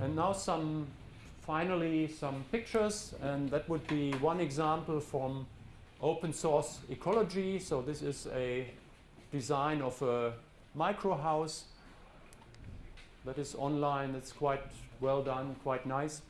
And now some, finally, some pictures, and that would be one example from open source ecology. So this is a design of a micro house that is online. It's quite well done, quite nice.